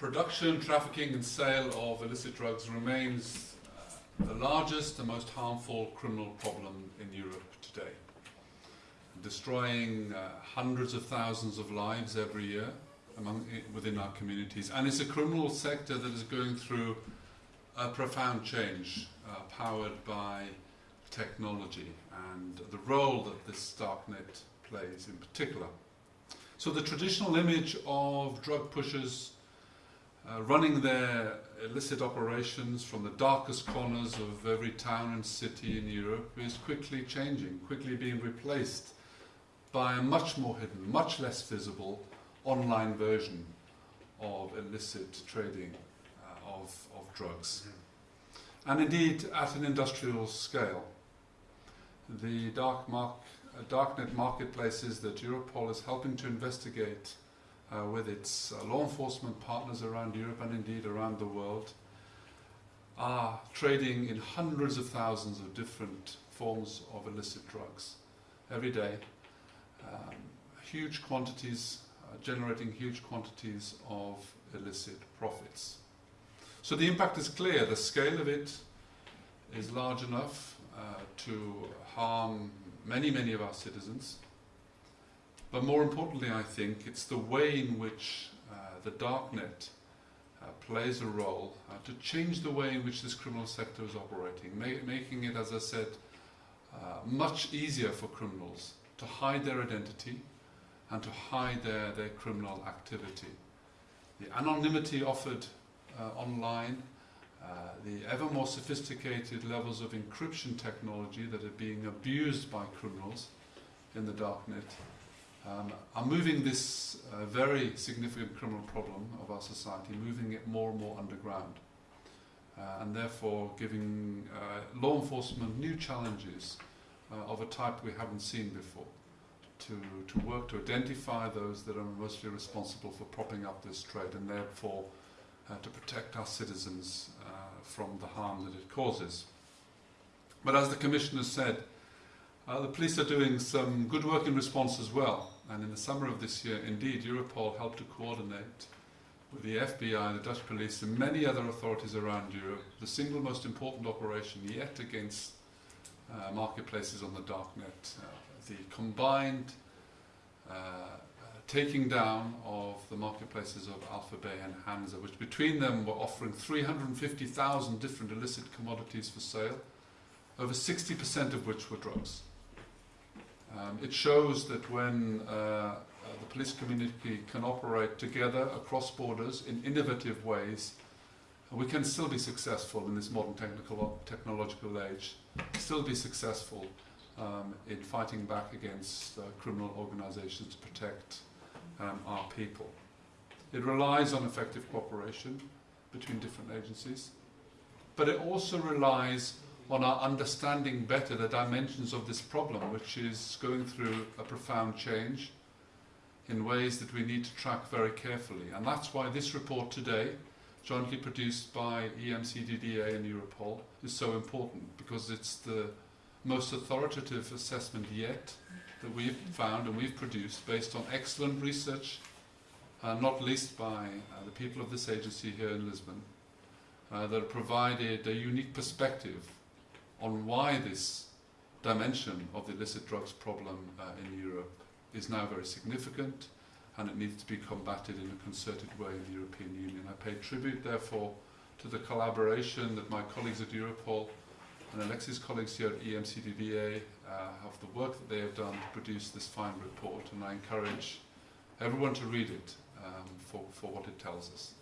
production, trafficking and sale of illicit drugs remains uh, the largest and most harmful criminal problem in Europe today. Destroying uh, hundreds of thousands of lives every year among, within our communities. And it's a criminal sector that is going through a profound change, uh, powered by technology and the role that this darknet plays in particular. So the traditional image of drug pushers uh, running their illicit operations from the darkest corners of every town and city in Europe is quickly changing, quickly being replaced by a much more hidden, much less visible online version of illicit trading uh, of, of drugs. And indeed, at an industrial scale, the dark mark, uh, darknet marketplaces that Europol is helping to investigate uh, with its uh, law enforcement partners around Europe and indeed around the world are trading in hundreds of thousands of different forms of illicit drugs every day. Um, huge quantities, uh, generating huge quantities of illicit profits. So the impact is clear. The scale of it is large enough uh, to harm many, many of our citizens. But more importantly, I think, it's the way in which uh, the darknet uh, plays a role uh, to change the way in which this criminal sector is operating, ma making it, as I said, uh, much easier for criminals to hide their identity and to hide their, their criminal activity. The anonymity offered uh, online, uh, the ever more sophisticated levels of encryption technology that are being abused by criminals in the darknet, um, are moving this uh, very significant criminal problem of our society, moving it more and more underground. Uh, and therefore giving uh, law enforcement new challenges uh, of a type we haven't seen before. To, to work to identify those that are mostly responsible for propping up this trade and therefore uh, to protect our citizens uh, from the harm that it causes. But as the Commissioner said, uh, the police are doing some good work in response as well. And in the summer of this year, indeed, Europol helped to coordinate with the FBI, the Dutch police, and many other authorities around Europe, the single most important operation yet against uh, marketplaces on the darknet. Uh, the combined uh, taking down of the marketplaces of AlphaBay and Hansa, which between them were offering 350,000 different illicit commodities for sale, over 60% of which were drugs. Um, it shows that when uh, uh, the police community can operate together across borders in innovative ways, we can still be successful in this modern technical, technological age, still be successful um, in fighting back against uh, criminal organizations to protect um, our people. It relies on effective cooperation between different agencies, but it also relies on our understanding better the dimensions of this problem, which is going through a profound change in ways that we need to track very carefully. And that's why this report today, jointly produced by EMCDDA and Europol, is so important, because it's the most authoritative assessment yet that we've found and we've produced based on excellent research, uh, not least by uh, the people of this agency here in Lisbon, uh, that provided a unique perspective on why this dimension of the illicit drugs problem uh, in Europe is now very significant and it needs to be combated in a concerted way in the European Union. I pay tribute, therefore, to the collaboration that my colleagues at Europol and Alexis' colleagues here at EMCDDA uh, of the work that they have done to produce this fine report, and I encourage everyone to read it um, for, for what it tells us.